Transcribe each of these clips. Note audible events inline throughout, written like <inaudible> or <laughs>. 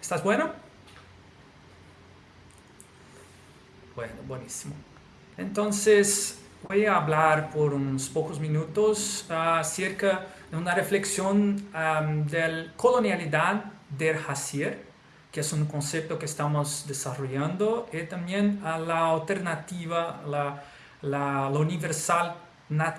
¿Estás bueno? Bueno, buenísimo. Entonces, voy a hablar por unos pocos minutos acerca de una reflexión de la colonialidad del Hassier, que es un concepto que estamos desarrollando, y también a la alternativa, la, la, universal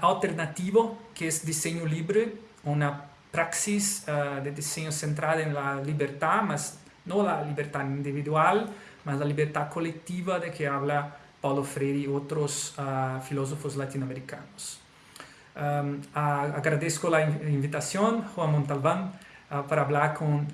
alternativo, que es diseño libre, una praxis ah, de diseño centrada en la libertad, más no la libertad individual, más la libertad colectiva de que habla Paulo Freire y otros uh, filósofos latinoamericanos. Um, agradezco la invitación, Juan Montalbán, uh, para hablar con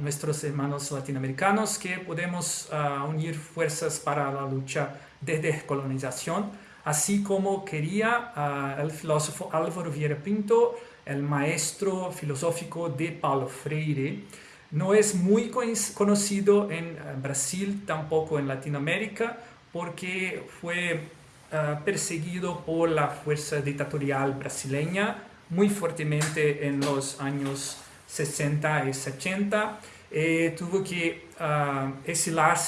nuestros hermanos latinoamericanos que podemos unir fuerzas para la lucha de descolonización, así como quería el filósofo Álvaro Vieira Pinto, el maestro filosófico de Paulo Freire, no es muy conocido en Brasil, tampoco en Latinoamérica, porque fue ah, perseguido por la fuerza dictatorial brasileña muy fuertemente en los años 60 y 70. Eh, tuvo que uh,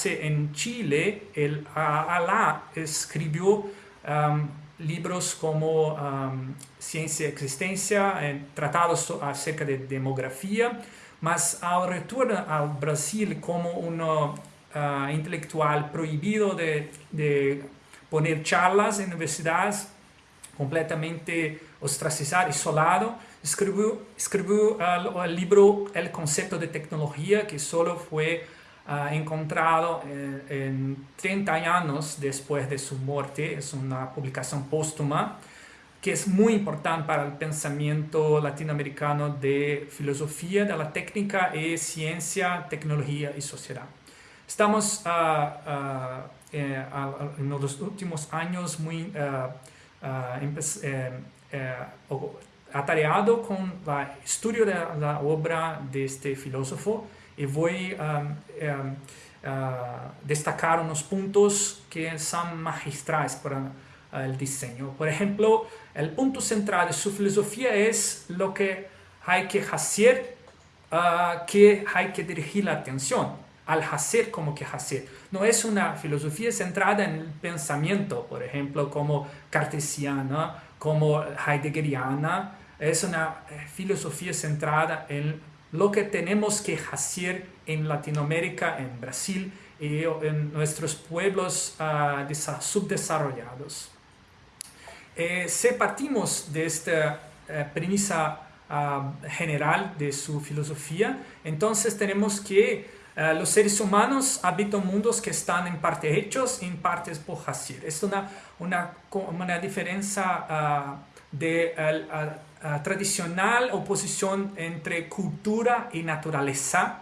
en Chile. El Alá escribió libros como Ciencia y Existencia, tratados acerca de demografía, mas al retorno al Brasil como uno uh, intelectual prohibido de, de, poner charlas en universidades, completamente ostracizado, isolado, escribió, escribió uh, el libro El concepto de tecnología, que solo fue uh, encontrado en, en 30 años después de su muerte, es una publicación póstuma, que es muy importante para el pensamiento latinoamericano de filosofía, de la técnica y ciencia, tecnología y sociedad. Estamos ah, ah, eh, en los últimos años muy uh, atareado con el estudio de la obra de este filósofo y voy a destacar unos puntos que son magistrales para el diseño. Por ejemplo, el punto central de su filosofía es lo que hay que hacer, que hay que dirigir la atención al hacer como que hacer. No es una filosofía centrada en el pensamiento, por ejemplo, como cartesiana, como heideggeriana. Es una eh, filosofía centrada en lo que tenemos que hacer en Latinoamérica, en Brasil y en nuestros pueblos uh, subdesarrollados. Eh, si partimos de esta eh, premisa ah, general de su filosofía, entonces tenemos que eh, los seres humanos habitan mundos que están en parte hechos y en partes por hacer. Es una, una, diferencia uh, de tradicional oposición entre cultura y naturaleza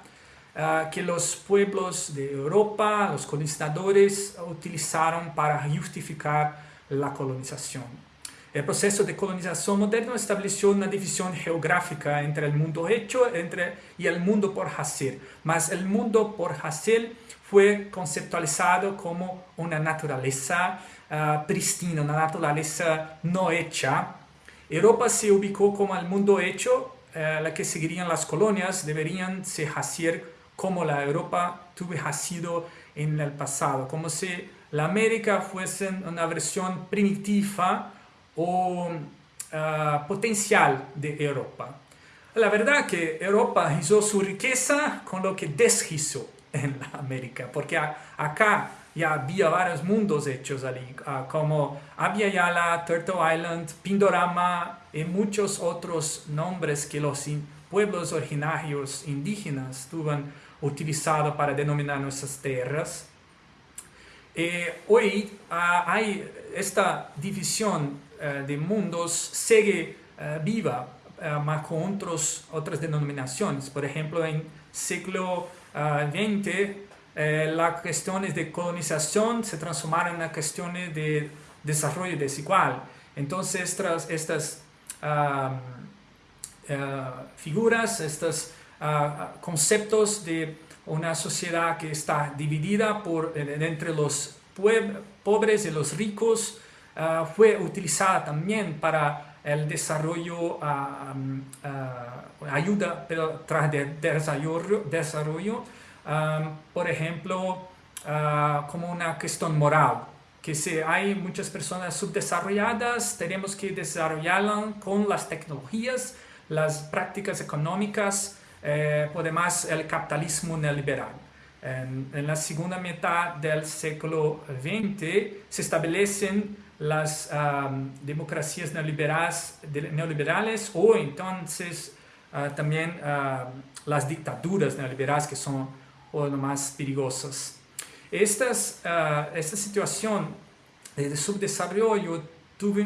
que los pueblos de Europa, los colonizadores, utilizaron para justificar la colonización. El proceso de colonización moderno estableció una división geográfica entre el mundo hecho entre, y el mundo por hacer, mas el mundo por hacer fue conceptualizado como una naturaleza uh, pristina, una naturaleza no hecha. Europa se ubicó como el mundo hecho, uh, la que seguirían las colonias deberían ser hacer como la Europa tuvo sido en el pasado, como si la América fuese una versión primitiva o uh, potencial de Europa. La verdad que Europa hizo su riqueza con lo que deshizo en América, porque acá ya había varios mundos hechos allí, uh, como Abya Turtle Island, Pindorama y muchos otros nombres que los pueblos originarios indígenas tuvieron utilizado para denominar nuestras tierras. Eh, hoy uh, hay esta división eh, de mundos sigue eh, viva, más con otras denominaciones. Por ejemplo, en siglo XX, las cuestiones de colonización se transformaron en cuestiones de desarrollo desigual. Entonces, estas, estas figuras, estos conceptos de una sociedad que está dividida por, entre los pobres y los ricos, Ah, fue utilizada también para el desarrollo, uh, ayuda pero tras de desarrollo, desarrollo por ejemplo, ah, como una cuestión moral, que si hay muchas personas subdesarrolladas, tenemos que desarrollarlas con las tecnologías, las prácticas económicas, eh, además el capitalismo neoliberal. En, la segunda mitad del siglo XX se establecen las democracias neoliberales, o entonces uh, también uh, las dictaduras neoliberales que son o más peligrosas. Estas, uh, esta situación de subdesarrollo tuvo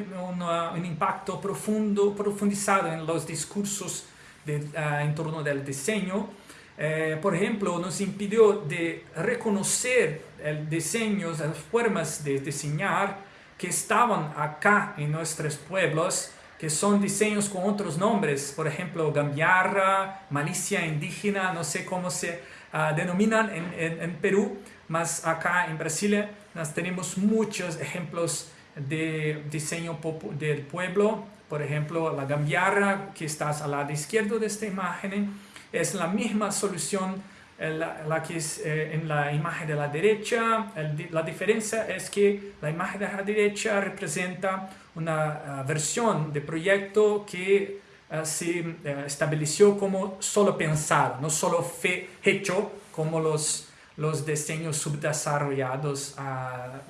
un impacto profundo, profundizado en los discursos de, en torno del diseño. Eh, por ejemplo, nos impidió de reconocer el diseño, las formas de diseñar que estaban acá en nuestros pueblos, que son diseños con otros nombres, por ejemplo, gambiarra, malicia indígena, no sé cómo se uh, denominan en, en, Perú, mas acá en Brasil nos tenemos muchos ejemplos de diseño del pueblo, por ejemplo, la gambiarra que está al lado izquierdo de esta imagen, es la misma solución la, que es eh, en la imagen de la derecha, la diferencia es que la imagen de la derecha representa una uh, versión de proyecto que uh, se uh, estableció como solo pensado, no solo fe hecho como los, los diseños subdesarrollados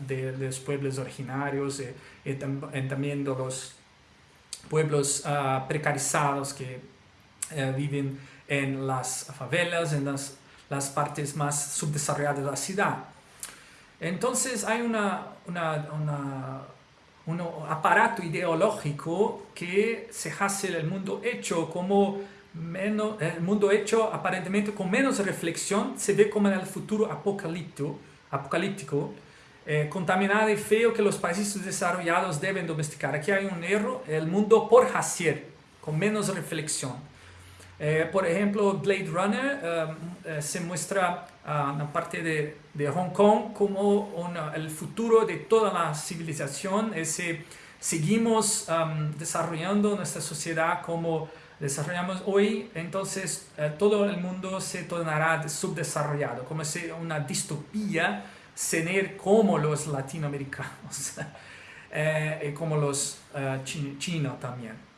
de, de, los pueblos originarios y, y, tam y también de los pueblos precarizados que viven en las favelas, en las las partes más subdesarrolladas de la ciudad. Entonces hay una, un aparato ideológico que se hace el mundo hecho como menos, el mundo hecho aparentemente con menos reflexión, se ve como en el futuro apocalíptico, apocalíptico eh, contaminado y feo que los países desarrollados deben domesticar. Aquí hay un error, el mundo por Hassier, con menos reflexión. Eh, por ejemplo, Blade Runner eh, eh, se muestra en la parte de, de, Hong Kong como el futuro de toda la civilización. Ese, seguimos desarrollando nuestra sociedad como desarrollamos hoy, entonces todo el mundo se tornará subdesarrollado, como si una distopía ser como los latinoamericanos, <laughs> y como los chinos también.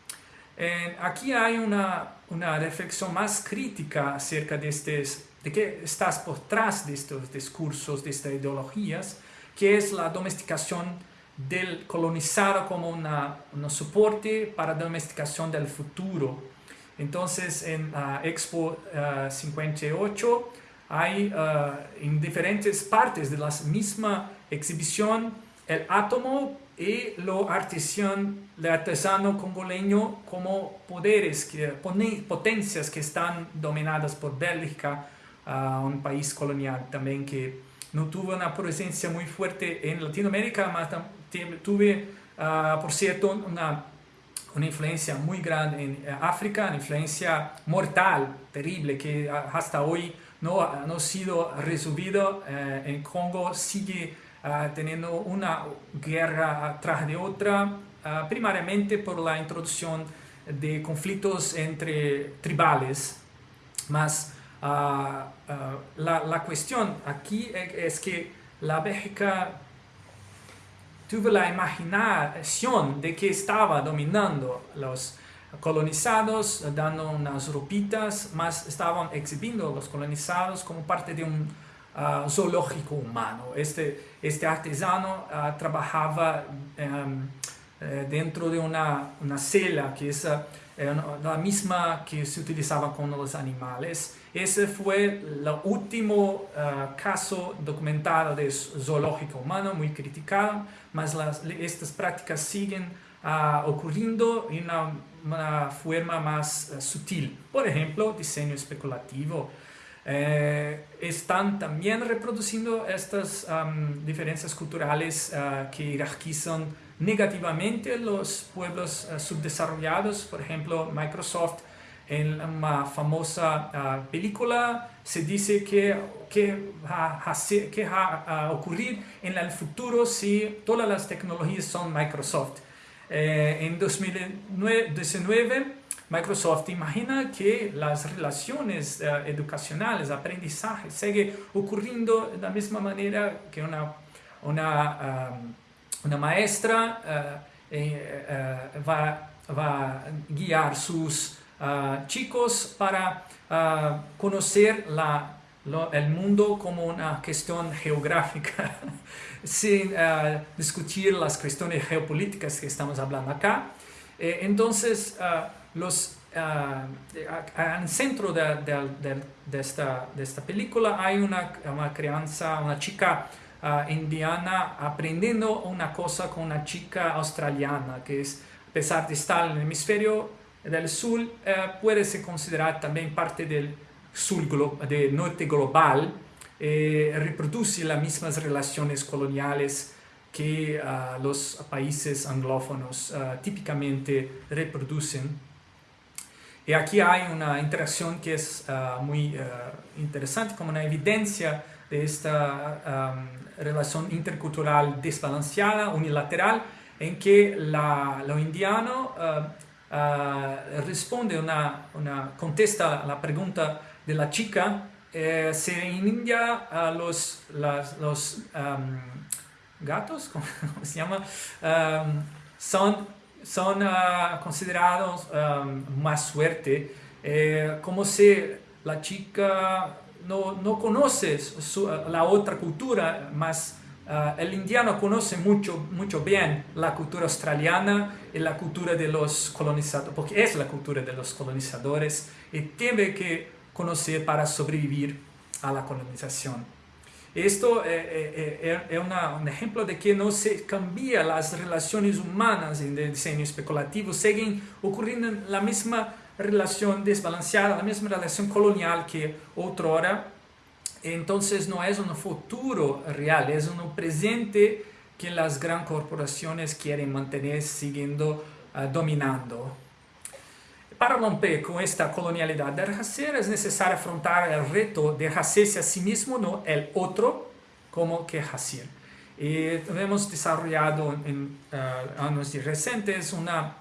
Eh, aquí hay una, una, reflexión más crítica acerca de, este, de qué estás por detrás de estos discursos, de estas ideologías, que es la domesticación del colonizado como una, un soporte para la domesticación del futuro. Entonces, en la Expo 58 eh, hay uh, en diferentes partes de la misma exhibición el átomo y lo artesano, artesano congoleño como poderes, que, potencias que están dominadas por Bélgica, uh, un país colonial también que no tuvo una presencia muy fuerte en Latinoamérica, pero tuve, uh, por cierto, una, una, influencia muy grande en África, una influencia mortal, terrible, que hasta hoy no, ha sido resolvido. Uh, en Congo sigue uh, teniendo una guerra tras de otra, uh, primariamente por la introducción de conflictos entre tribales. Mas uh, la, la, cuestión aquí es que la Bélgica tuvo la imaginación de que estaba dominando los colonizados, dando unas ropitas, más estaban exhibiendo los colonizados como parte de un uh, zoológico humano. Este, este artesano uh, trabajaba um, eh, dentro de una, una celda que es uh, la misma que se utilizaba con los animales. Ese fue el último caso documentado de zoológico humano, muy criticado, mas estas prácticas siguen ocurriendo en una, forma más sutil. Por ejemplo, diseño especulativo, eh, están también reproduciendo estas diferencias culturales uh, que jerarquizan negativamente los pueblos uh, subdesarrollados. Por ejemplo, Microsoft en una famosa uh, película se dice que, que va a ocurrir en el futuro si todas las tecnologías son Microsoft. Eh, en 2019 Microsoft imagina que las relaciones eh, educacionales, aprendizaje, sigue ocurriendo de la misma manera que una, una, um, una maestra uh, uh, va, va, a guiar sus uh, chicos para conocer la, el mundo como una cuestión geográfica, <laughs> sin discutir las cuestiones geopolíticas que estamos hablando acá. Eh, entonces, los, uh, en centro de, esta, película hay una, una crianza, una chica indiana aprendiendo una cosa con una chica australiana, que es, a pesar de estar en el hemisferio del sur, puede ser considerada también parte del sur del norte global, eh, reproduce las mismas relaciones coloniales que uh, los países anglófonos uh, típicamente reproducen. Y aquí hay una interacción que es uh, muy interesante, como una evidencia de esta relación intercultural desbalanceada, unilateral, en que la, lo indiano responde, una, una, contesta la pregunta de la chica eh, si en India los, um, gatos, <laughs> ¿cómo se llama? Um, son son uh, considerados um, más suerte, eh, como si la chica no, no conoce su, la otra cultura, más uh, el indiano conoce mucho, mucho bien la cultura australiana y la cultura de los colonizadores, porque es la cultura de los colonizadores y tiene que conocer para sobrevivir a la colonización. Esto eh, eh, eh, es un ejemplo de que no se cambia las relaciones humanas en el diseño especulativo, siguen ocurriendo la misma relación desbalanceada, la misma relación colonial que otra hora. Entonces no es un futuro real, es un presente que las grandes corporaciones quieren mantener siguiendo dominando. Para romper con esta colonialidad del racer es necesario afrontar el reto de hacerse a sí mismo, no el otro, como que hacer. Y hemos desarrollado en uh, años recientes una,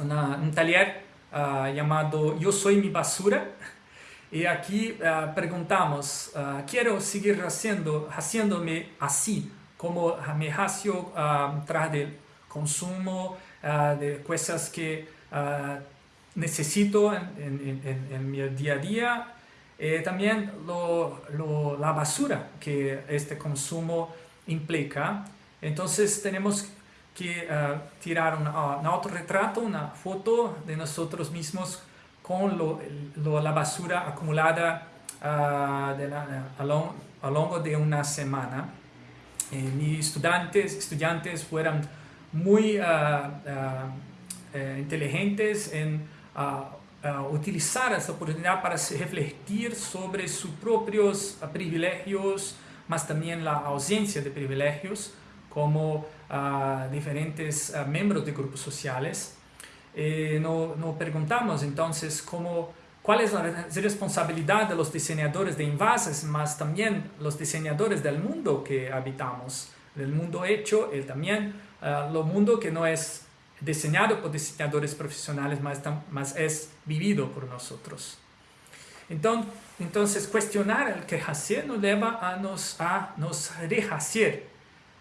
una, un taller uh, llamado Yo soy mi basura. Y aquí uh, preguntamos, quiero seguir haciendo, haciéndome así, como me hago tras del consumo de cosas que necesito en, mi día a día. Eh, también la basura que este consumo implica. Entonces tenemos que uh, tirar un, uh, autorretrato, una foto de nosotros mismos con la basura acumulada de la, a, lo, largo de una semana. Eh, mis estudiantes, estudiantes fueron muy eh, inteligentes en a, utilizar essa oportunidade para refletir sobre sus propios privilegios, mas também a ausência de privilegios, como uh, diferentes uh, miembros de grupos sociales. E nos no perguntamos então como qual é a responsabilidade dos diseñadores de envases, mas também os diseñadores do mundo que habitamos, do mundo hecho e também uh, o mundo que não é diseñado por diseñadores profesionales, más, es vivido por nosotros. Entonces, cuestionar el que hacer nos lleva a nos, a rehacer,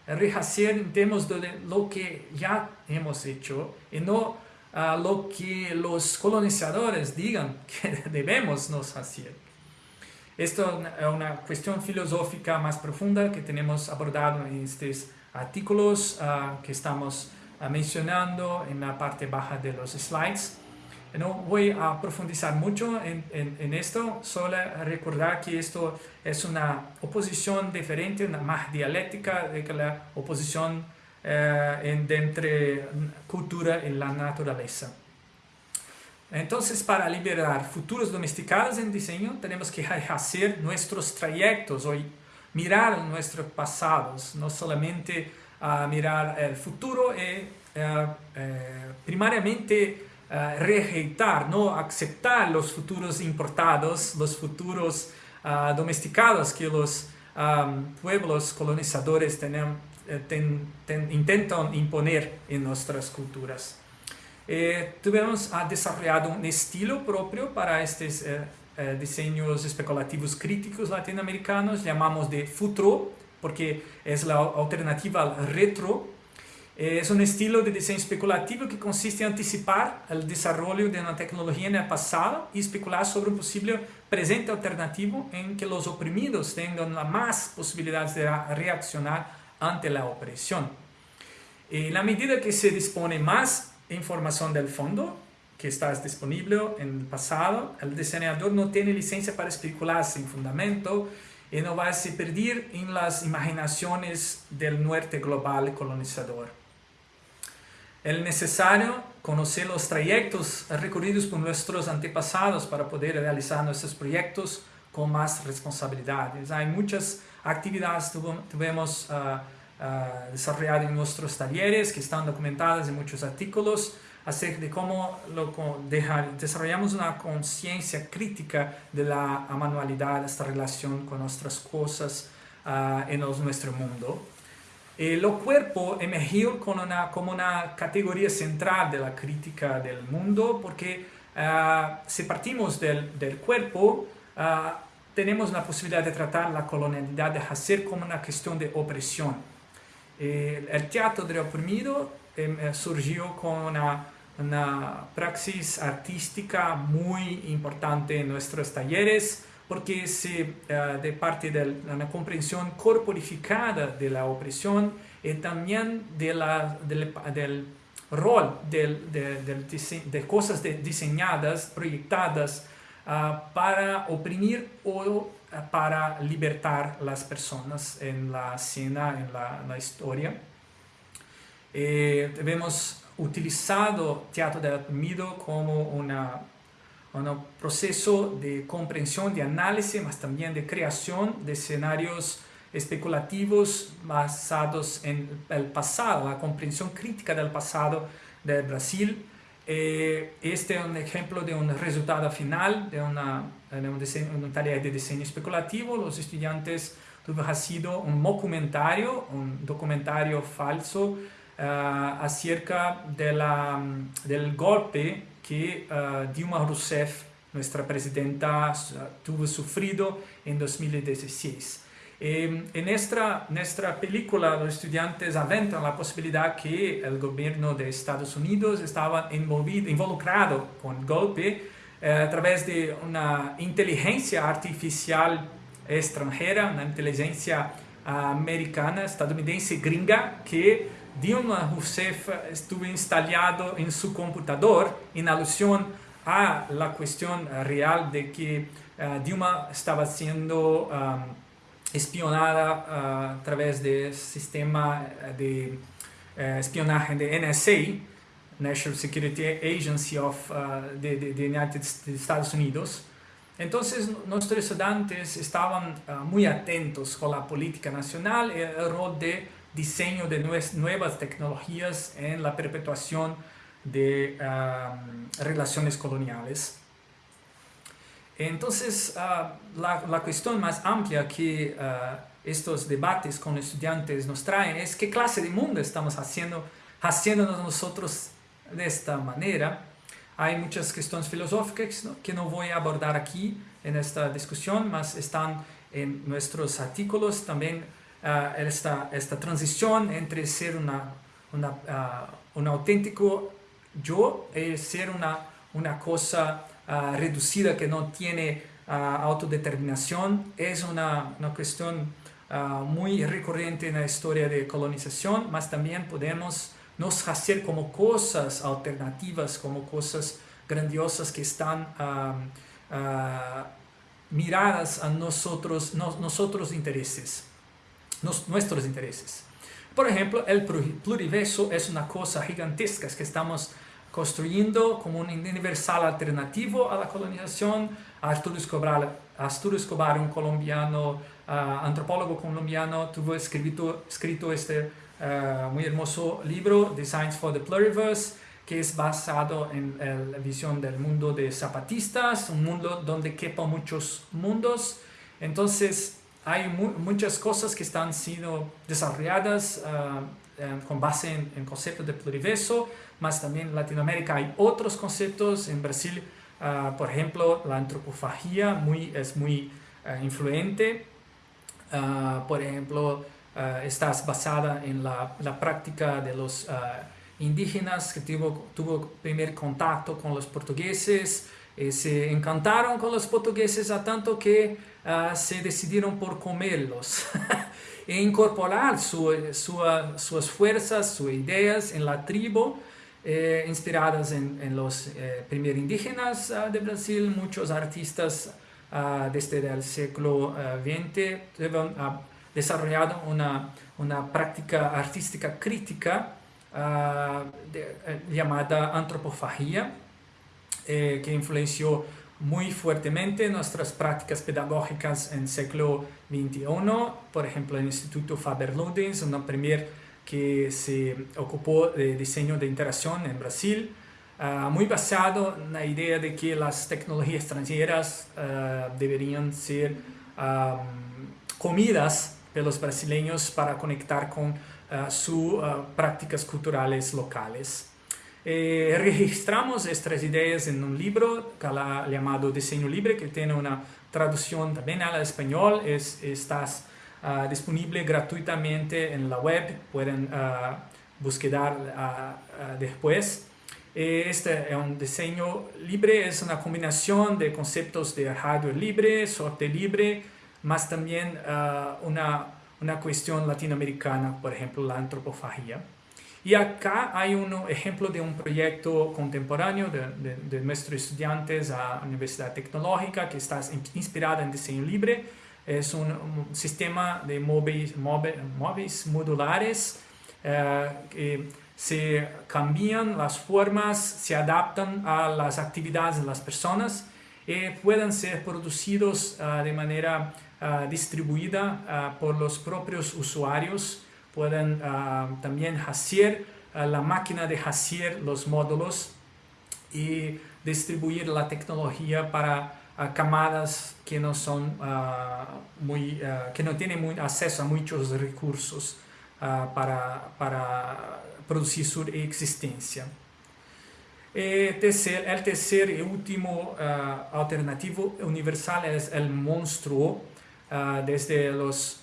rehacer en términos de lo que ya hemos hecho y no a lo que los colonizadores digan <laughs> que debemos nos hacer. Esto es una cuestión filosófica más profunda que tenemos abordado en estos artículos uh, que estamos mencionando en la parte baja de los slides. No voy a profundizar mucho en, en, esto, solo recordar que esto es una oposición diferente, una más dialéctica de que la oposición eh, entre cultura y la naturaleza. Entonces, para liberar futuros domesticados en diseño, tenemos que hacer nuestros trayectos, hoy mirar nuestros pasados, no solamente a mirar el futuro y eh, eh, primariamente eh, rejeitar, no aceptar los futuros importados, los futuros ah, domesticados que los pueblos colonizadores intentan imponer en nuestras culturas. Eh, tuvimos, ha desarrollado un estilo propio para estos eh, eh, diseños especulativos críticos latinoamericanos, llamamos de futuro, porque es la alternativa al retro. es un estilo de diseño especulativo que consiste en anticipar el desarrollo de una tecnología en el pasado y especular sobre un posible presente alternativo en que los oprimidos tengan más posibilidades de reaccionar ante la opresión. En la medida que se dispone más información del fondo que está disponible en el pasado, el diseñador no tiene licencia para especular sin fundamento y no va a se perder en las imaginaciones del norte global colonizador. Es necesario conocer los trayectos recorridos por nuestros antepasados para poder realizar nuestros proyectos con más responsabilidades. Hay muchas actividades que tuvimos uh, uh, desarrolladas en nuestros talleres que están documentadas en muchos artículos acerca de cómo lo, desarrollamos una conciencia crítica de la manualidad, esta relación con nuestras cosas uh, en nuestro mundo. El cuerpo emergió como una, como una categoría central de la crítica del mundo porque si partimos del, del cuerpo, tenemos la posibilidad de tratar la colonialidad de hacer como una cuestión de opresión. el teatro del oprimido em, eh, surgió con una, una praxis artística muy importante en nuestros talleres porque se, uh, de parte de una comprensión corporificada de la opresión y también de la, del, del rol de, de cosas de diseñadas, proyectadas uh, para oprimir o uh, para libertar las personas en la escena, en la, en la historia. Eh, hemos utilizado teatro del oprimido como una un proceso de comprensión, de análisis, mas también de creación de escenarios especulativos basados en el pasado, la comprensión crítica del pasado del Brasil. Eh, este es un ejemplo de un resultado final de, una, de un, diseño, un, taller de diseño especulativo. Los estudiantes tuvieron sido un documentario, un documentario falso uh, acerca de la, del golpe que uh, Dilma Rousseff, nuestra presidenta, tuvo sufrido en 2016. Eh, en nuestra, nuestra película los estudiantes aventan la posibilidad que el gobierno de Estados Unidos estaba involucrado con el golpe eh, a través de una inteligencia artificial extranjera, una inteligencia americana, estadounidense, gringa, que Dilma Rousseff estuvo instalado en su computador en alusión a la cuestión real de que uh, Dilma estaba siendo um, espionada uh, a través del sistema de uh, espionaje de NSA, National Security Agency of, de, de, de, United, de Estados Unidos. Entonces nuestros estudiantes estaban muy atentos con la política nacional y el rol de diseño de nuevas tecnologías en la perpetuación de relaciones coloniales. Entonces, ah, la, cuestión más amplia que ah, estos debates con estudiantes nos traen es qué clase de mundo estamos haciendo, haciéndonos nosotros de esta manera. Hay muchas cuestiones filosóficas que no voy a abordar aquí en esta discusión, mas están en nuestros artículos también uh, esta, esta transición entre ser una, uh, un auténtico yo y ser una, una cosa uh, reducida que no tiene autodeterminación es una, una cuestión muy recurrente en la historia de colonización, mas también podemos nos hacer como cosas alternativas, como cosas grandiosas que están miradas a nosotros, no, nosotros intereses nuestros intereses. Por ejemplo, el pluriverso es una cosa gigantesca que estamos construyendo como un universal alternativo a la colonización. Arturo Escobar, un colombiano, uh, antropólogo colombiano, tuvo escrito, escrito este uh, muy hermoso libro, Designs for the Pluriverse, que es basado en la visión del mundo de zapatistas, un mundo donde quepan muchos mundos. Entonces, hay muchas cosas que están siendo desarrolladas con base en, en conceptos de pluriverso, más también en Latinoamérica hay otros conceptos, en Brasil, por ejemplo, la antropofagia muy, es muy influente, por ejemplo, está basada en la, la práctica de los indígenas que tuvo, tuvo primer contacto con los portugueses, eh, se encantaron con los portugueses a tanto que uh, se decidieron por comerlos <laughs> e incorporar uh, sus fuerzas, sus ideas en la tribu, eh, inspiradas en, en los eh, primeros indígenas uh, de Brasil, muchos artistas desde el siglo XX han desarrollado una, una práctica artística crítica de, llamada antropofagia, eh, que influenció muy fuertemente nuestras prácticas pedagógicas en siglo XXI. Por ejemplo, el Instituto Faber-Ludens, una primer que se ocupó de diseño de interacción en Brasil, uh, muy basado en la idea de que las tecnologías extranjeras uh, deberían ser um, comidas de los brasileños para conectar con sus prácticas culturales locales. Eh, registramos estas ideas en un libro llamado Diseño Libre, que tiene una traducción también al español, es, está uh, disponible gratuitamente en la web, pueden uh, buscar uh, después. Este es un diseño libre, es una combinación de conceptos de hardware libre, software libre, más también una, una cuestión latinoamericana, por ejemplo, la antropofagia. Y acá hay un ejemplo de un proyecto contemporáneo de, de, nuestros estudiantes a Universidad Tecnológica que está inspirada en diseño libre. Es un, sistema de móviles, móviles modulares eh, que se cambian las formas, se adaptan a las actividades de las personas y pueden ser producidos uh, de manera uh, distribuida uh, por los propios usuarios pueden uh, también hacer uh, la máquina de hacer los módulos y distribuir la tecnología para uh, camadas que no son muy, que no tienen acceso a muchos recursos para, para producir su existencia. Tercer, el tercer y último alternativo universal es el monstruo desde los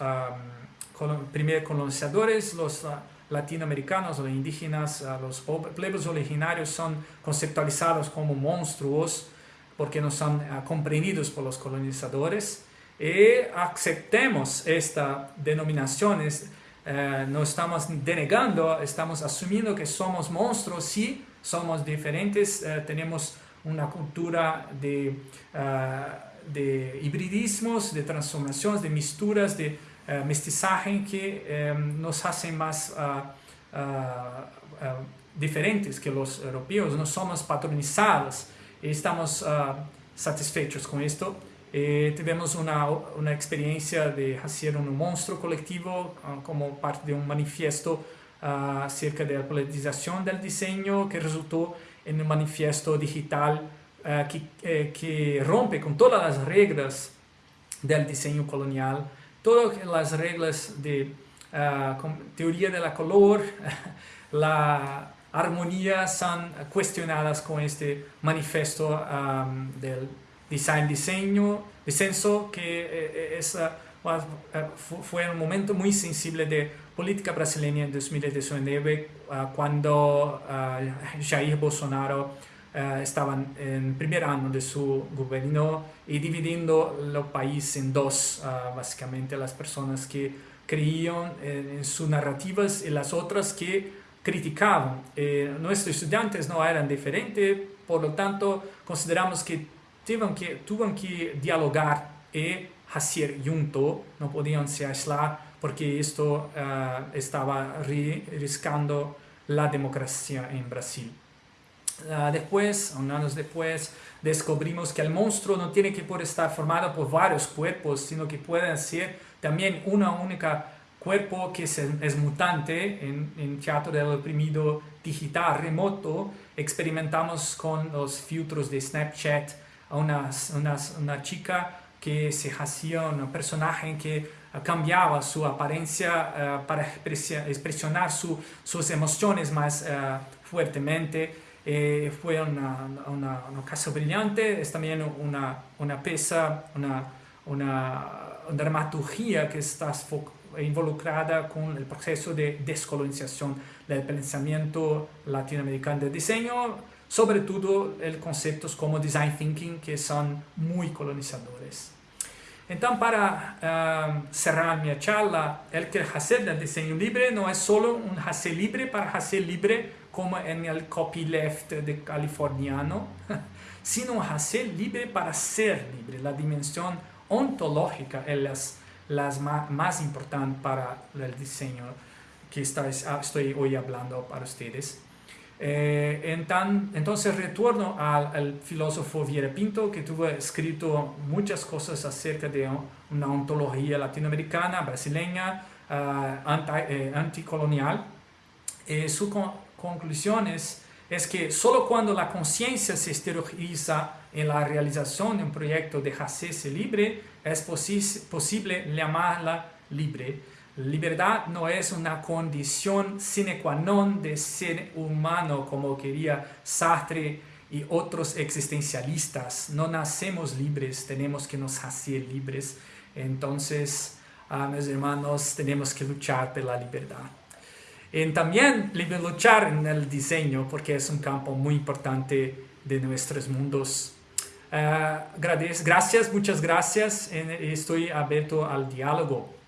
primeros colonizadores, los ah, latinoamericanos, los indígenas, ah, los pueblos originarios son conceptualizados como monstruos porque no son ah, comprendidos por los colonizadores. Y aceptemos esta denominación, eh, no estamos denegando, estamos asumiendo que somos monstruos, sí, somos diferentes, eh, tenemos una cultura de, de hibridismos, de transformaciones, de misturas, de eh, mestizaje que eh, nos hace más ah, ah, diferentes que los europeos, no somos patronizados y estamos satisfechos con esto. Eh, tuvimos una, una, experiencia de hacer un monstruo colectivo como parte de un manifiesto acerca de la politización del diseño que resultó en un manifiesto digital que, que rompe con todas las reglas del diseño colonial todas las reglas de uh, teoría de la color, <laughs> la armonía son cuestionadas con este manifiesto um, del design diseño, disenso que eh, es, uh, fue un momento muy sensible de política brasileña en 2019 uh, cuando Jair Bolsonaro uh, estaban en primer año de su gobierno y dividiendo el país en dos, uh, básicamente las personas que creían en, sus narrativas y las otras que criticaban. Eh, nuestros estudiantes no eran diferentes, por lo tanto consideramos que tuvieron que, tuvieron que dialogar y hacer junto, no podían se aislar porque esto estaba riscando la democracia en Brasil. Uh, después, años después, descubrimos que el monstruo no tiene que por estar formado por varios cuerpos, sino que puede ser también una única cuerpo que es, es mutante. En, en, Teatro del Oprimido Digital Remoto experimentamos con los filtros de Snapchat a una, una, una chica que se hacía un personaje que cambiaba su apariencia para expresionar sus emociones más fuertemente. Fue una, una, una, brillante, es también una, una pieza, una, una, dramaturgia que está involucrada con el proceso de descolonización del pensamiento latinoamericano de diseño, sobre todo el conceptos como design thinking que son muy colonizadores. Entonces, para uh, cerrar mi charla, el que hacer del diseño libre no es solo un hacer libre para hacer libre como en el copyleft de californiano, <laughs> sino hacer libre para ser libre. La dimensión ontológica es la más, más importante para el diseño que estoy hoy hablando para ustedes. Eh, entonces retorno al, filósofo Viera Pinto que tuvo escrito muchas cosas acerca de una ontología latinoamericana, brasileña, uh, eh, anticolonial. Eh, su conclusión es, que solo cuando la conciencia se exterioriza en la realización de un proyecto de hacerse libre es posible llamarla libre Libertad no es una condición sine qua non de ser humano como quería Sartre y otros existencialistas. No nacemos libres, tenemos que nos hacer libres. Entonces, ah, mis hermanos, tenemos que luchar por la libertad. Y también luchar en el diseño, porque es un campo muy importante de nuestros mundos. Uh, gracias, muchas gracias. Estoy abierto al diálogo.